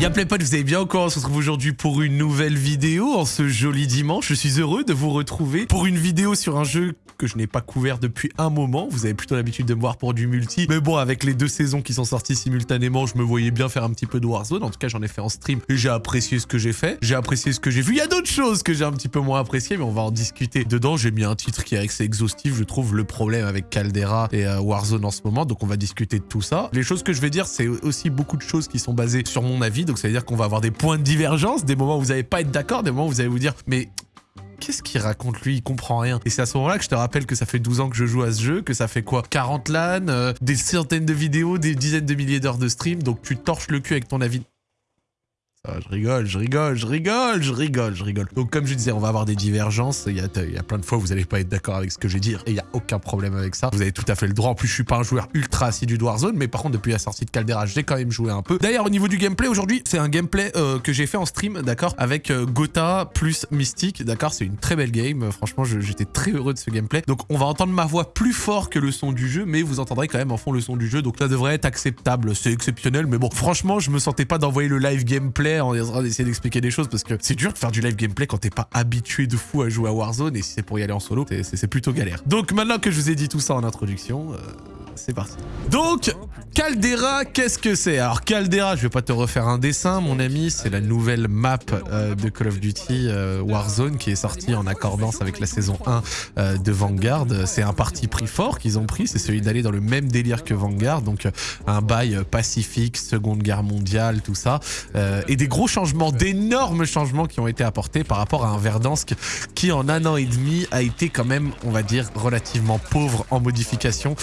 Y'a potes, vous allez bien encore On se retrouve aujourd'hui pour une nouvelle vidéo en ce joli dimanche. Je suis heureux de vous retrouver pour une vidéo sur un jeu que je n'ai pas couvert depuis un moment. Vous avez plutôt l'habitude de me voir pour du multi. Mais bon, avec les deux saisons qui sont sorties simultanément, je me voyais bien faire un petit peu de Warzone. En tout cas, j'en ai fait en stream et j'ai apprécié ce que j'ai fait. J'ai apprécié ce que j'ai vu. Il y a d'autres choses que j'ai un petit peu moins apprécié, mais on va en discuter dedans. J'ai mis un titre qui est assez exhaustif. Je trouve le problème avec Caldera et euh, Warzone en ce moment. Donc, on va discuter de tout ça. Les choses que je vais dire, c'est aussi beaucoup de choses qui sont basées sur mon avis. Donc, ça veut dire qu'on va avoir des points de divergence, des moments où vous n'allez pas être d'accord, des moments où vous allez vous dire, mais qu'est-ce qu'il raconte lui? Il comprend rien. Et c'est à ce moment-là que je te rappelle que ça fait 12 ans que je joue à ce jeu, que ça fait quoi? 40 LAN, euh, des centaines de vidéos, des dizaines de milliers d'heures de stream, donc tu torches le cul avec ton avis je rigole, je rigole, je rigole, je rigole, je rigole. Donc comme je disais, on va avoir des divergences. Il y a, plein de fois où vous n'allez pas être d'accord avec ce que je vais dire et il n'y a aucun problème avec ça. Vous avez tout à fait le droit. En plus, je suis pas un joueur ultra assidu de Warzone, mais par contre, depuis la sortie de Caldera, j'ai quand même joué un peu. D'ailleurs, au niveau du gameplay, aujourd'hui, c'est un gameplay euh, que j'ai fait en stream, d'accord, avec euh, Gotha plus Mystique, d'accord. C'est une très belle game. Franchement, j'étais très heureux de ce gameplay. Donc, on va entendre ma voix plus fort que le son du jeu, mais vous entendrez quand même en fond le son du jeu. Donc, ça devrait être acceptable. C'est exceptionnel, mais bon, franchement, je me sentais pas d'envoyer le live gameplay en train d'essayer d'expliquer des choses parce que c'est dur de faire du live gameplay quand t'es pas habitué de fou à jouer à Warzone et si c'est pour y aller en solo, c'est plutôt galère. Donc maintenant que je vous ai dit tout ça en introduction, euh, c'est parti. Donc, Caldera, qu'est-ce que c'est? Alors Caldera, je vais pas te refaire un dessin, mon ami, c'est la nouvelle map euh, de Call of Duty euh, Warzone qui est sortie en accordance avec la saison 1 euh, de Vanguard. C'est un parti pris fort qu'ils ont pris, c'est celui d'aller dans le même délire que Vanguard, donc un bail pacifique, Seconde Guerre mondiale, tout ça, et des gros changements, d'énormes changements qui ont été apportés par rapport à un Verdansk qui en un an et demi a été quand même, on va dire, relativement pauvre en modification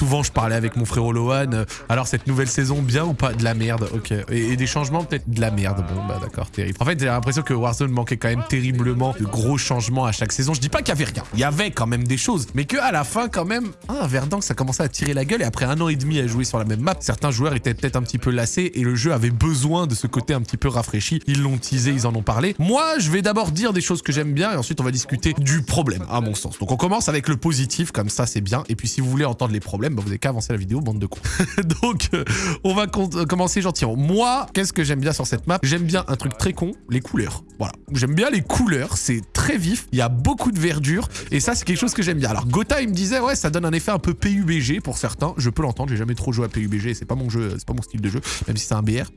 souvent je parlais avec mon frère Lohan, euh, alors cette nouvelle saison bien ou pas De la merde, ok. Et, des changements peut-être de la merde, bon bah d'accord, terrible. En fait j'ai l'impression que Warzone manquait quand même terriblement de gros changements à chaque saison. Je dis pas qu'il y avait rien, il y avait quand même des choses, mais que à la fin quand même, ah Verdansk ça commençait à tirer la gueule et après un an et demi à jouer sur la même map, certains joueurs étaient peut-être un petit peu lassés et le jeu avait besoin de ce côté un petit peu rafraîchi. Ils l'ont teasé, ils en ont parlé. Moi je vais d'abord dire des choses que j'aime bien et ensuite on va discuter du problème à mon sens. Donc on commence avec le positif, comme ça c'est bien, et puis si vous voulez entendre les problèmes, bah, vous n'avez qu'à avancer la vidéo, bande de cons. Donc, euh, on va euh, commencer gentiment. Moi, qu'est-ce que j'aime bien sur cette map? J'aime bien un truc très con, les couleurs. Voilà. J'aime bien les couleurs, c'est très vif, il y a beaucoup de verdure, et ça, c'est quelque chose que j'aime bien. Alors, Gotha, il me disait, ouais, ça donne un effet un peu PUBG pour certains. Je peux l'entendre, j'ai jamais trop joué à PUBG, c'est pas mon jeu, c'est pas mon style de jeu, même si c'est un BR.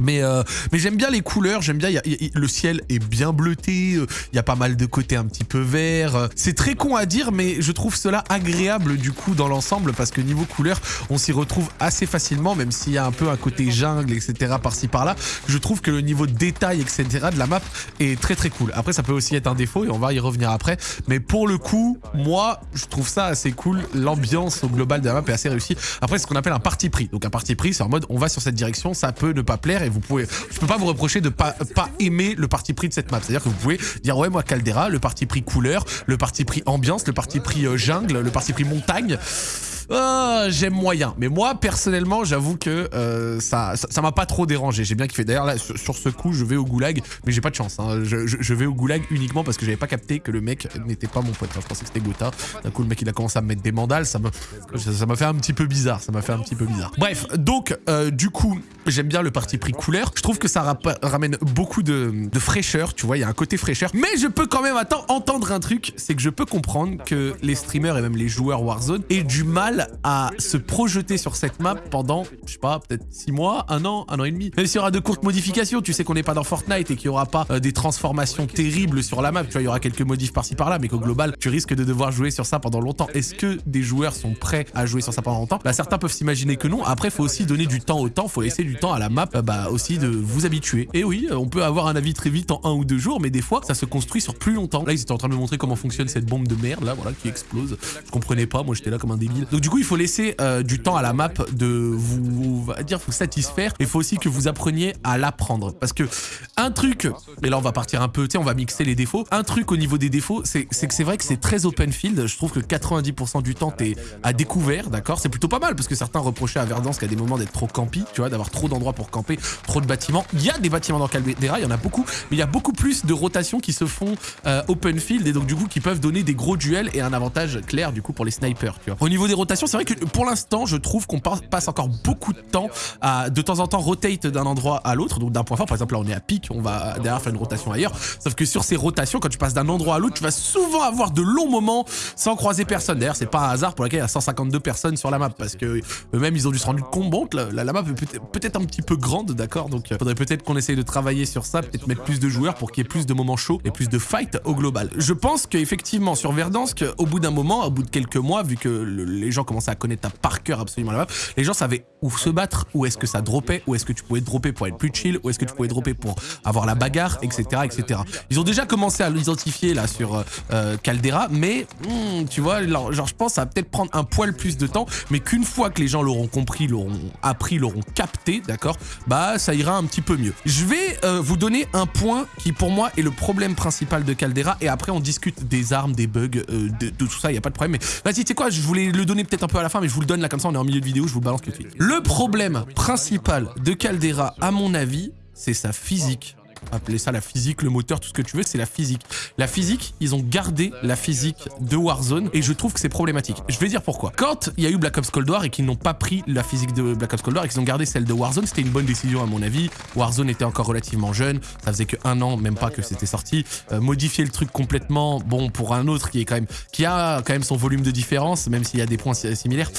Mais, euh, mais j'aime bien les couleurs, j'aime bien, le ciel est bien bleuté, euh, il y a pas mal de côtés un petit peu verts. Euh. C'est très con à dire, mais je trouve cela agréable du coup dans l'ensemble parce que niveau couleur, on s'y retrouve assez facilement, même s'il y a un peu un côté jungle, etc. par-ci par-là. Je trouve que le niveau de détail, etc. de la map est très très cool. Après, ça peut aussi être un défaut et on va y revenir après. Mais pour le coup, moi, je trouve ça assez cool. L'ambiance au global de la map est assez réussie. Après, c'est ce qu'on appelle un parti pris. Donc un parti pris, c'est en mode on va sur cette direction, ça peut ne pas plaire et vous pouvez, je peux pas vous reprocher de pas, pas aimer le parti pris de cette map. C'est-à-dire que vous pouvez dire ouais moi Caldera, le parti pris couleur, le parti pris ambiance, le parti pris euh, jungle, le parti pris montagne. Ah, j'aime moyen. Mais moi, personnellement, j'avoue que euh, ça ça m'a pas trop dérangé. J'ai bien kiffé. D'ailleurs, là, sur, ce coup, je vais au goulag, mais j'ai pas de chance. Hein. Je, vais au goulag uniquement parce que j'avais pas capté que le mec n'était pas mon pote. je pensais que c'était Gotha. D'un coup, le mec, il a commencé à me mettre des mandales. Ça m'a ça fait un petit peu bizarre. Ça m'a fait un petit peu bizarre. Bref, donc, euh, du coup, j'aime bien le parti pris couleur. Je trouve que ça ramène beaucoup de, fraîcheur. Tu vois, il y a un côté fraîcheur. Mais je peux quand même entendre un truc. C'est que je peux comprendre que les streamers et même les joueurs Warzone aient du mal à se projeter sur cette map pendant, je sais pas, peut-être 6 mois, un an, un an et demi. Même s'il y aura de courtes modifications, tu sais qu'on n'est pas dans Fortnite et qu'il n'y aura pas euh, des transformations terribles sur la map. Tu vois, il y aura quelques modifs par-ci par-là, mais qu'au global, tu risques de devoir jouer sur ça pendant longtemps. Est-ce que des joueurs sont prêts à jouer sur ça pendant longtemps? Là, certains peuvent s'imaginer que non. Après, faut aussi donner du temps au temps. faut laisser temps à la map, bah aussi de vous habituer. Et oui, on peut avoir un avis très vite en un ou deux jours, mais des fois, ça se construit sur plus longtemps. Là, ils étaient en train de me montrer comment fonctionne cette bombe de merde, là, voilà, qui explose. Je comprenais pas, moi j'étais là comme un débile. Donc du coup, il faut laisser euh, du temps à la map de vous, va dire, vous satisfaire. Il faut aussi que vous appreniez à l'apprendre. Parce que un truc, et là on va partir un peu, tu sais, on va mixer les défauts. Un truc au niveau des défauts, c'est que c'est vrai que c'est très open field. Je trouve que 90% du temps, t'es à découvert, d'accord? C'est plutôt pas mal parce que certains reprochaient à Verdansk à des moments d'être trop campi, tu vois, d'avoir trop trop d'endroits pour camper, trop de bâtiments. Il y a des bâtiments dans Caldera, il y en a beaucoup, mais il y a beaucoup plus de rotations qui se font euh, open field et donc du coup qui peuvent donner des gros duels et un avantage clair du coup pour les snipers. Tu vois. Au niveau des rotations, c'est vrai que pour l'instant, je trouve qu'on passe encore beaucoup de temps à de temps en temps rotate d'un endroit à l'autre, donc d'un point fort. Par exemple, là on est à pic, on va derrière faire une rotation ailleurs. Sauf que sur ces rotations, quand tu passes d'un endroit à l'autre, tu vas souvent avoir de longs moments sans croiser personne. D'ailleurs, c'est pas un hasard pour lequel il y a 152 personnes sur la map parce que eux-mêmes ils ont dû se rendre compte. La, map est un petit peu grande, d'accord Donc il faudrait peut-être qu'on essaye de travailler sur ça, peut-être mettre plus de joueurs pour qu'il y ait plus de moments chauds et plus de fight au global. Je pense qu'effectivement sur Verdansk, au bout d'un moment, au bout de quelques mois, vu que les gens commençaient à connaître par cœur absolument la map, les gens savaient où se battre, où est-ce que ça dropait, où est-ce que tu pouvais dropper pour être plus chill, où est-ce que tu pouvais dropper pour avoir la bagarre, etc. etc. Ils ont déjà commencé à l'identifier là sur euh, euh, Caldera, mais hmm, tu vois, genre, je pense que ça va peut-être prendre un poil plus de temps, mais qu'une fois que les gens l'auront compris, l'auront appris, l'auront capté, d'accord, bah ça ira un petit peu mieux. Je vais euh, vous donner un point qui pour moi est le problème principal de Caldera, et après on discute des armes, des bugs, de, tout ça, il n'y a pas de problème, mais vas-y, tu sais quoi, je voulais le donner peut-être un peu à la fin, mais je vous le donne là comme ça, on est en milieu de vidéo, je vous balance tout de suite. Le problème principal de Caldera, à mon avis, c'est sa physique appeler ça la physique, le moteur, tout ce que tu veux, c'est la physique. La physique, ils ont gardé la physique de Warzone et je trouve que c'est problématique. Je vais dire pourquoi. Quand il y a eu Black Ops Cold War et qu'ils n'ont pas pris la physique de Black Ops Cold War et qu'ils ont gardé celle de Warzone, c'était une bonne décision à mon avis. Warzone était encore relativement jeune, ça faisait que un an, même pas que c'était sorti. Euh, modifier le truc complètement, bon, pour un autre qui est quand même, qui a quand même son volume de différence, même s'il y a des points similaires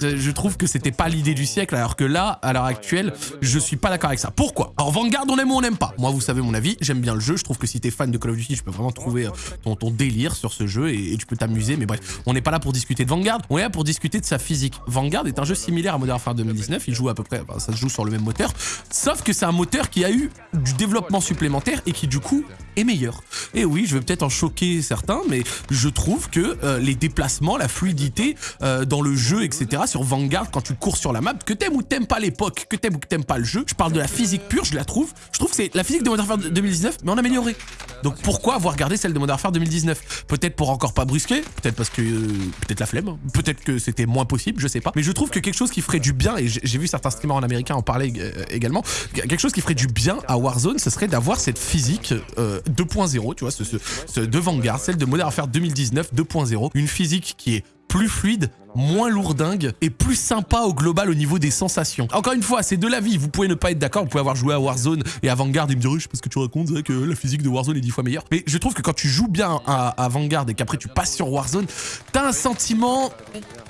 je trouve que c'était pas l'idée du siècle, alors que là, à l'heure actuelle, je suis pas d'accord avec ça. Pourquoi? Alors Vanguard, on aime ou on n'aime pas? Moi, vous savez mon avis, j'aime bien le jeu. Je trouve que si t'es fan de Call of Duty, je peux vraiment trouver euh, ton, délire sur ce jeu et, tu peux t'amuser. Mais bref, on n'est pas là pour discuter de Vanguard, on est là pour discuter de sa physique. Vanguard est un jeu similaire à Modern Warfare 2019. Il joue à peu près, ça se joue sur le même moteur, sauf que c'est un moteur qui a eu du développement supplémentaire et qui du coup est meilleur. Et oui, je vais peut-être en choquer certains, mais je trouve que euh, les déplacements, la fluidité euh, dans le jeu, etc., sur Vanguard, quand tu cours sur la map, que t'aimes ou t'aimes pas l'époque, que t'aimes ou que t'aimes pas le jeu, je parle de la physique pure, je la trouve. Je trouve que c'est la physique de Modern Warfare 2019, mais en amélioré. Donc pourquoi avoir gardé celle de Modern Warfare 2019 Peut-être pour encore pas brusquer, peut-être parce que... Euh, peut-être la flemme, peut-être que c'était moins possible, je sais pas. Mais je trouve que quelque chose qui ferait du bien, et j'ai vu certains streamers en américain en parler également, quelque chose qui ferait du bien à Warzone, ce serait d'avoir cette physique 2.0, tu vois, ce, de Vanguard, celle de Modern Warfare 2019 2.0, une physique qui est plus fluide, moins lourdingue et plus sympa au global au niveau des sensations. Encore une fois, c'est de la vie, vous pouvez ne pas être d'accord, vous pouvez avoir joué à Warzone et à Vanguard et me dire je sais pas que tu racontes, que la physique de Warzone est dix fois meilleure. Mais je trouve que quand tu joues bien à, Vanguard et qu'après tu passes sur Warzone, t'as un sentiment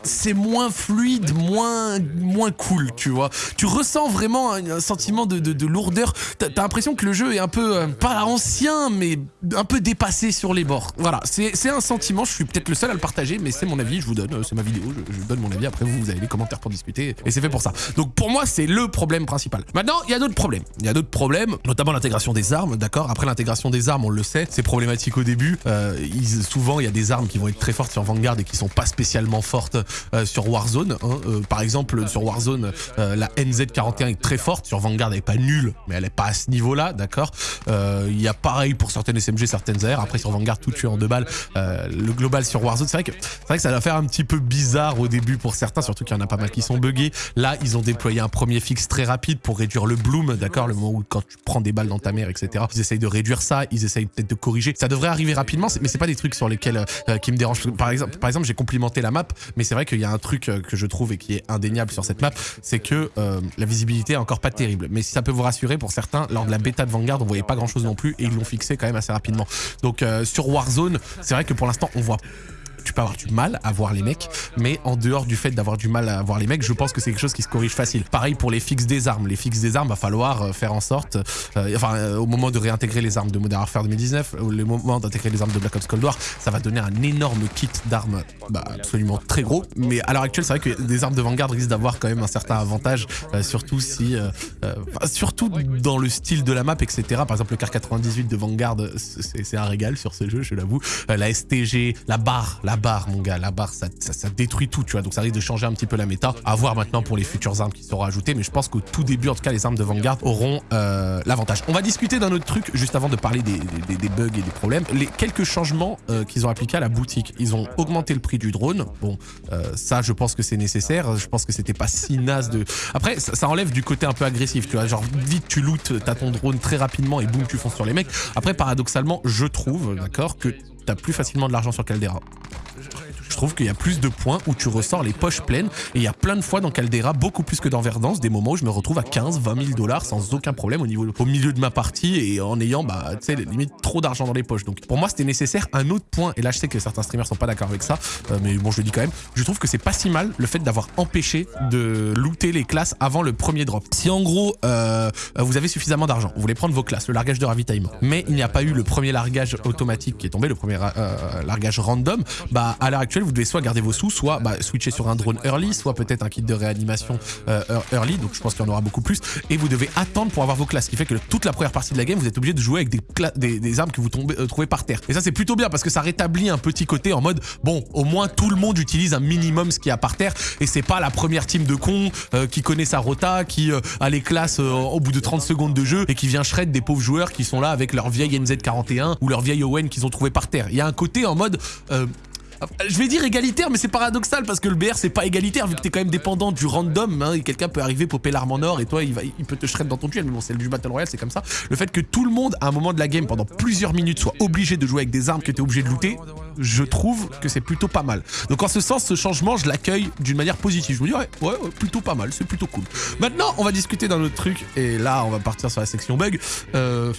c'est moins fluide, moins, moins cool, tu vois. Tu ressens vraiment un, sentiment de, de, lourdeur. T'as l'impression que le jeu est un peu, euh, pas ancien, mais un peu dépassé sur les bords. Voilà, c'est un sentiment, je suis peut-être le seul à le partager, mais c'est mon avis, vous donne, c'est ma vidéo, je, donne mon avis, après vous, vous avez les commentaires pour discuter, et c'est fait pour ça. Donc pour moi, c'est le problème principal. Maintenant, il y a d'autres problèmes. Il y a d'autres problèmes, notamment l'intégration des armes, d'accord? Après l'intégration des armes, on le sait, c'est problématique au début. Euh, souvent, il y a des armes qui vont être très fortes sur Vanguard et qui sont pas spécialement fortes euh, sur Warzone. Hein. Euh, par exemple, sur Warzone, euh, la NZ41 est très forte. Sur Vanguard, elle est pas nulle, mais elle est pas à ce niveau-là, d'accord? Il y a pareil pour certaines SMG, certaines AR. Après, sur Vanguard, tout tué en deux balles. le global sur Warzone, c'est vrai, que, vrai que ça va faire un petit peu bizarre au début pour certains, surtout qu'il y en a pas mal qui sont buggés. Là, ils ont déployé un premier fixe très rapide pour réduire le bloom, d'accord Le moment où quand tu prends des balles dans ta mère, etc. Ils essayent de réduire ça, ils essayent peut-être de corriger. Ça devrait arriver rapidement, mais c'est pas des trucs sur lesquels qui me dérangent. Par exemple, par exemple j'ai complimenté la map, mais c'est vrai qu'il y a un truc euh, que je trouve et qui est indéniable sur cette map, c'est que euh, la visibilité est encore pas terrible. Mais si ça peut vous rassurer, pour certains, lors de la bêta de Vanguard, on voyait pas grand chose non plus et ils l'ont fixé quand même assez rapidement. Donc euh, sur Warzone, c'est vrai que pour l'instant, on voit tu peux avoir du mal à voir les mecs, mais en dehors du fait d'avoir du mal à voir les mecs, je pense que c'est quelque chose qui se corrige facile. Pareil pour les fixes des armes. Les fixes des armes, va falloir euh, faire en sorte, euh, enfin, euh, au moment de réintégrer les armes de Modern Warfare 2019, au moment d'intégrer les armes de Black Ops Cold War, ça va donner un énorme kit d'armes bah, absolument très gros. Mais à l'heure actuelle, c'est vrai que des armes de Vanguard risquent d'avoir quand même un certain avantage, surtout si, surtout dans le style de la map, etc. Par exemple, le car 98 de Vanguard, c'est un régal sur ce jeu, je l'avoue. la STG, la barre, la barre, mon gars, la barre, ça, ça, détruit tout, tu vois. Donc ça risque de changer un petit peu la méta. À voir maintenant pour les futures armes qui seront ajoutées, mais je pense qu'au tout début, en tout cas, les armes de Vanguard auront euh, l'avantage. On va discuter d'un autre truc juste avant de parler des, bugs et des problèmes. Les quelques changements euh, qu'ils ont appliqués à la boutique. Ils ont augmenté le prix du drone. Bon, euh, ça, je pense que c'est nécessaire. Je pense que c'était pas si naze de... Après, ça, enlève du côté un peu agressif, tu vois. Genre, vite, tu lootes, t'as ton drone très rapidement et boum, tu fonces sur les mecs. Après, paradoxalement, je trouve, d'accord, que t'as plus facilement de l'argent sur Caldera je trouve qu'il y a plus de points où tu ressors les poches pleines. Et il y a plein de fois dans Caldera, beaucoup plus que dans Verdance, des moments où je me retrouve à 15, 20 000 dollars sans aucun problème au, niveau, au milieu de ma partie et en ayant, bah, tu sais, limite trop d'argent dans les poches. Donc pour moi, c'était nécessaire. Un autre point, et là je sais que certains streamers sont pas d'accord avec ça, euh, mais bon, je le dis quand même, je trouve que c'est pas si mal le fait d'avoir empêché de looter les classes avant le premier drop. Si en gros, euh, vous avez suffisamment d'argent, vous voulez prendre vos classes, le largage de ravitaillement, mais il n'y a pas eu le premier largage automatique qui est tombé, le premier euh, largage random, bah à l'heure actuelle, vous devez soit garder vos sous, soit bah, switcher sur un drone early, soit peut-être un kit de réanimation euh, early, donc je pense qu'il y en aura beaucoup plus, et vous devez attendre pour avoir vos classes, ce qui fait que toute la première partie de la game, vous êtes obligé de jouer avec des, des, armes que vous tombez, euh, trouvez par terre. Et ça c'est plutôt bien parce que ça rétablit un petit côté en mode, bon, au moins tout le monde utilise un minimum ce qu'il y a par terre, et c'est pas la première team de cons euh, qui connaît sa rota, qui a les classes au bout de 30 secondes de jeu, et qui vient shred des pauvres joueurs qui sont là avec leur vieille NZ41 ou leur vieille Owen qu'ils ont trouvé par terre. Il y a un côté en mode, je vais dire égalitaire, mais c'est paradoxal parce que le BR c'est pas égalitaire vu que t'es quand même dépendant du random. Hein, quelqu'un peut arriver, popper l'arme en or et toi il, va, il peut te shred dans ton duel. Mais bon, c'est du Battle Royale, c'est comme ça. Le fait que tout le monde à un moment de la game pendant plusieurs minutes soit obligé de jouer avec des armes que t'es obligé de looter, je trouve que c'est plutôt pas mal. Donc en ce sens, ce changement, je l'accueille d'une manière positive. Je me dis ouais, ouais, plutôt pas mal, c'est plutôt cool. Maintenant, on va discuter d'un autre truc et là, on va partir sur la section bug. Euh...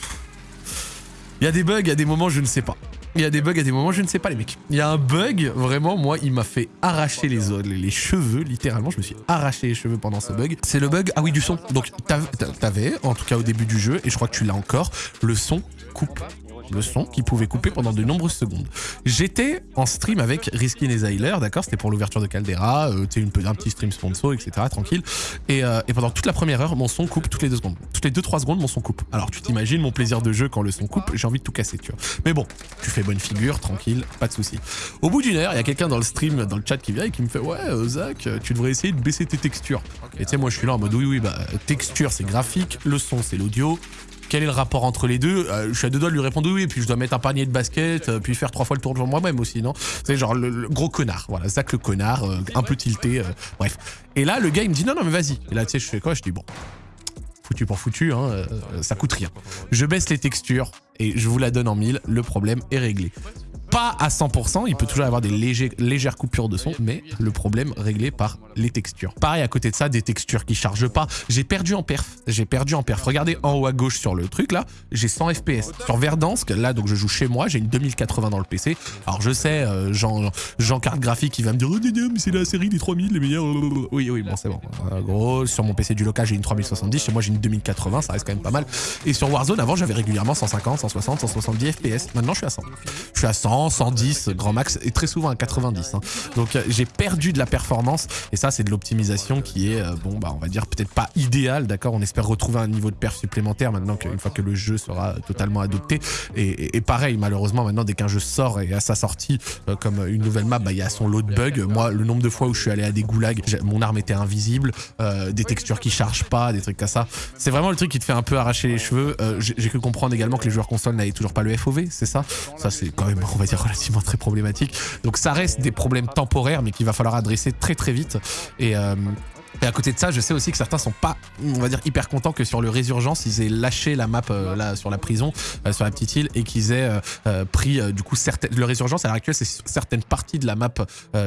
Il y a des bugs, il y a des moments, je ne sais pas. Il y a des bugs à des moments, je ne sais pas les mecs. Il y a un bug, vraiment, moi, il m'a fait arracher les, les cheveux, littéralement. Je me suis arraché les cheveux pendant ce bug. C'est le bug, ah oui, du son. Donc, t'avais, en tout cas au début du jeu, et je crois que tu l'as encore, le son coupe le son qui pouvait couper pendant de nombreuses secondes. J'étais en stream avec Risky Nezahiler, d'accord C'était pour l'ouverture de Caldera, euh, tu un petit stream sponsor, etc. Tranquille. Et, euh, et, pendant toute la première heure, mon son coupe toutes les deux secondes. Toutes les deux, trois secondes, mon son coupe. Alors tu t'imagines mon plaisir de jeu quand le son coupe, j'ai envie de tout casser, tu vois. Mais bon, tu fais bonne figure, tranquille, pas de souci. Au bout d'une heure, il y a quelqu'un dans le stream, dans le chat qui vient et qui me fait Ouais, euh, Zach, tu devrais essayer de baisser tes textures. Et tu sais, moi je suis là en mode Oui, oui, bah, texture c'est graphique, le son c'est l'audio, quel est le rapport entre les deux euh, Je suis à deux doigts de lui répondre oui, puis je dois mettre un panier de basket, euh, puis faire trois fois le tour de moi-même aussi, non? C'est genre le, gros connard, voilà, Zach le connard, euh, un peu tilté, bref. Et là, le gars, il me dit non, non, mais vas-y. Et là, tu sais, je fais quoi? Je dis bon, foutu pour foutu, hein, ça coûte rien. Je baisse les textures et je vous la donne en mille, le problème est réglé à 100%, il peut toujours y avoir des légères coupures de son, mais le problème réglé par les textures. Pareil, à côté de ça, des textures qui chargent pas. J'ai perdu en perf, j'ai perdu en perf. Regardez en haut à gauche sur le truc là, j'ai 100 FPS. Sur Verdansk, là donc je joue chez moi, j'ai une 2080 dans le PC. Alors je sais, euh, Jean, Jean carte graphique, il va me dire « Oh mais c'est la série des 3000, les meilleurs... » Oui, oui, bon c'est bon. Euh, gros, sur mon PC du local, j'ai une 3070, chez moi j'ai une 2080, ça reste quand même pas mal. Et sur Warzone, avant j'avais régulièrement 150, 160, 170 FPS. Maintenant je suis à 100. Je suis à 100, 110 grand max et très souvent à 90. Hein. Donc euh, j'ai perdu de la performance et ça c'est de l'optimisation qui est, euh, bon bah on va dire peut-être pas idéal, d'accord? On espère retrouver un niveau de perf supplémentaire maintenant qu'une fois que le jeu sera totalement adopté. Et, pareil, malheureusement maintenant dès qu'un jeu sort et à sa sortie euh, comme une nouvelle map, bah il y a son lot de bugs. Moi le nombre de fois où je suis allé à des goulags, mon arme était invisible, des textures qui chargent pas, des trucs comme ça. C'est vraiment le truc qui te fait un peu arracher les cheveux. j'ai cru comprendre également que les joueurs console n'avaient toujours pas le FOV, c'est ça? Ça c'est quand même, on va relativement très problématique. Donc ça reste des problèmes temporaires, mais qu'il va falloir adresser très très vite. Et, euh, et à côté de ça, je sais aussi que certains sont pas, on va dire, hyper contents que sur le Résurgence, ils aient lâché la map euh, là sur la prison, euh, sur la petite île, et qu'ils aient euh, pris du coup certaines. Le Résurgence à l'heure actuelle, c'est certaines parties de la map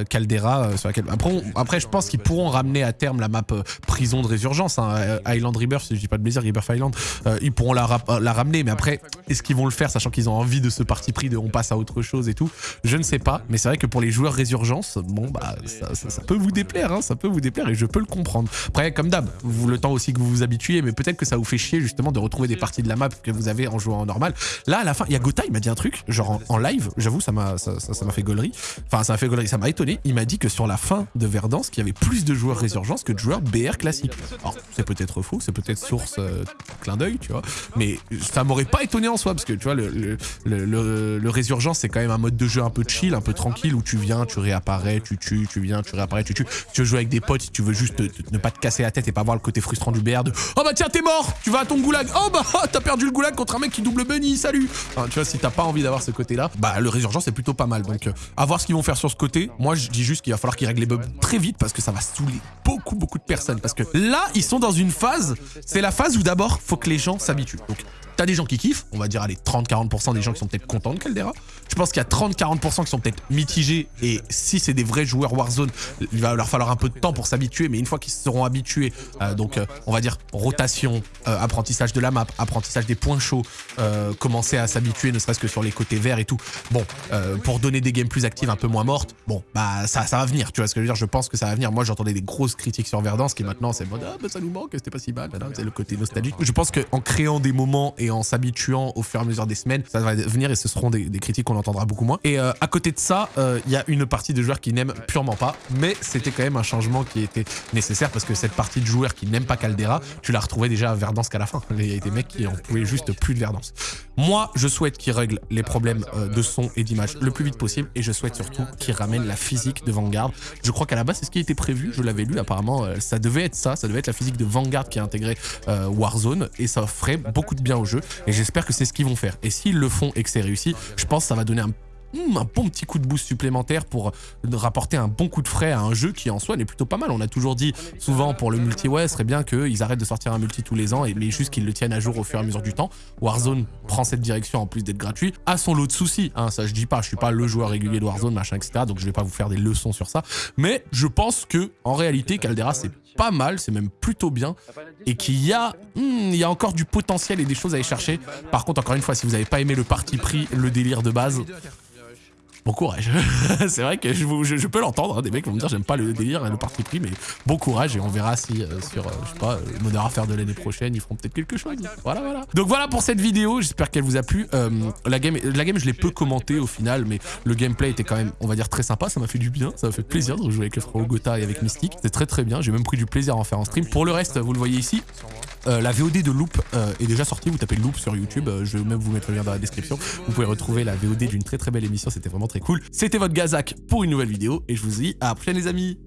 Caldera sur laquelle. Après, après je pense qu'ils pourront ramener à terme la map prison de Résurgence, hein, Island Rebirth, si je dis pas de plaisir, Rebirth Island, ils pourront la, la ramener, mais après, est-ce qu'ils vont le faire, sachant qu'ils ont envie de ce parti pris de on passe à autre chose et tout? Je ne sais pas, mais c'est vrai que pour les joueurs Résurgence, bon bah ça, ça, peut vous déplaire, hein, ça peut vous déplaire, et je peux le comprendre. Après, comme d'hab, le temps aussi que vous vous habituez, mais peut-être que ça vous fait chier justement de retrouver des parties de la map que vous avez en jouant en normal. Là, à la fin, il y a Gotha, il m'a dit un truc, genre en, live, j'avoue, ça m'a ça, ça, m'a fait gaulerie. Enfin, ça m'a fait gaulerie, ça m'a étonné. Il m'a dit que sur la fin de Verdance, qu'il y avait plus de joueurs Résurgence que de joueurs BR classiques. Alors, c'est peut-être faux, c'est peut-être source euh, clin d'œil, tu vois, mais ça m'aurait pas étonné en soi, parce que tu vois, le, le, le, Résurgence, c'est quand même un mode de jeu un peu chill, un peu tranquille, où tu viens, tu réapparais, tu tues, tu viens, tu réapparais, tu tues. tu veux jouer avec des potes, tu veux juste ne pas te casser la tête et pas voir le côté frustrant du BR de « Oh bah tiens, t'es mort Tu vas à ton goulag Oh bah t'as perdu le goulag contre un mec qui double bunny, salut !» Tu vois, si t'as pas envie d'avoir ce côté-là, bah le Résurgence c'est plutôt pas mal. Donc, euh, à voir ce qu'ils vont faire sur ce côté. Moi, je dis juste qu'il va falloir qu'ils règlent les bugs très vite parce que ça va saouler beaucoup, beaucoup de personnes. Parce que là, ils sont dans une phase, c'est la phase où d'abord, faut que les gens s'habituent. T'as des gens qui kiffent, on va dire allez 30-40% des gens qui sont peut-être contents de Caldera. Je pense qu'il y a 30-40% qui sont peut-être mitigés et si c'est des vrais joueurs Warzone, il va leur falloir un peu de temps pour s'habituer, mais une fois qu'ils seront habitués, euh, donc euh, on va dire rotation, euh, apprentissage de la map, apprentissage des points chauds, commencer à s'habituer ne serait-ce que sur les côtés verts et tout. Bon, pour donner des games plus actives, un peu moins mortes, bon, bah ça, ça va venir, tu vois ce que je veux dire, je pense que ça va venir. Moi j'entendais des grosses critiques sur Verdance qui maintenant c'est mode ah bah ça nous manque, c'était pas si mal, c'est le côté nostalgique. Je pense qu'en créant des moments et en s'habituant au fur et à mesure des semaines, ça va venir et ce seront des, critiques qu'on entendra beaucoup moins. Et euh, à côté de ça, il euh, y a une partie de joueurs qui n'aiment purement pas, mais c'était quand même un changement qui était nécessaire parce que cette partie de joueurs qui n'aiment pas Caldera, tu la retrouvais déjà à Verdance qu'à la fin. Il y a des mecs qui en pouvaient juste plus de Verdance. Moi, je souhaite qu'ils règlent les problèmes euh, de son et d'image le plus vite possible et je souhaite surtout qu'ils ramènent la physique de Vanguard. Je crois qu'à la base, c'est ce qui était prévu, je l'avais lu apparemment, ça devait être ça, ça devait être la physique de Vanguard qui a intégré Warzone et ça ferait beaucoup de bien au jeu et j'espère que c'est ce qu'ils vont faire. Et s'ils le font et que c'est réussi, je pense que ça va donner un hmm, un bon petit coup de boost supplémentaire pour rapporter un bon coup de frais à un jeu qui en soi est plutôt pas mal. On a toujours dit souvent pour le multi, ouais, ce serait bien qu'ils arrêtent de sortir un multi tous les ans, et, mais juste qu'ils le tiennent à jour au fur et à mesure du temps. Warzone prend cette direction en plus d'être gratuit, a son lot de soucis. Hein, ça je dis pas, je suis pas le joueur régulier de Warzone, machin, etc. Donc je vais pas vous faire des leçons sur ça. Mais je pense que en réalité, Caldera c'est pas mal, c'est même plutôt bien, et qu'il y a, hmm, y a encore du potentiel et des choses à y chercher. Par contre, encore une fois, si vous n'avez pas aimé le parti pris, le délire de base, Bon courage. c'est vrai que je, peux l'entendre, hein, des mecs vont me dire j'aime pas le délire et le parti pris, mais bon courage et on verra si euh, sur, euh, je sais pas, le Modern Warfare de l'année prochaine, ils feront peut-être quelque chose. Voilà, voilà. Donc voilà pour cette vidéo, j'espère qu'elle vous a plu. Euh, la, game, la game, je l'ai peu commenté au final, mais le gameplay était quand même, on va dire, très sympa, ça m'a fait du bien, ça m'a fait plaisir de jouer avec le frérot Gotha et avec Mystique. C'était très très bien, j'ai même pris du plaisir à en faire en stream. Pour le reste, vous le voyez ici, la VOD de Loop est déjà sortie, vous tapez Loop sur YouTube, je vais même vous mettre le lien dans la description. Vous pouvez retrouver la VOD d'une très très belle émission, c'était vraiment très cool. C'était votre Gazak pour une nouvelle vidéo et je vous dis à la prochaine les amis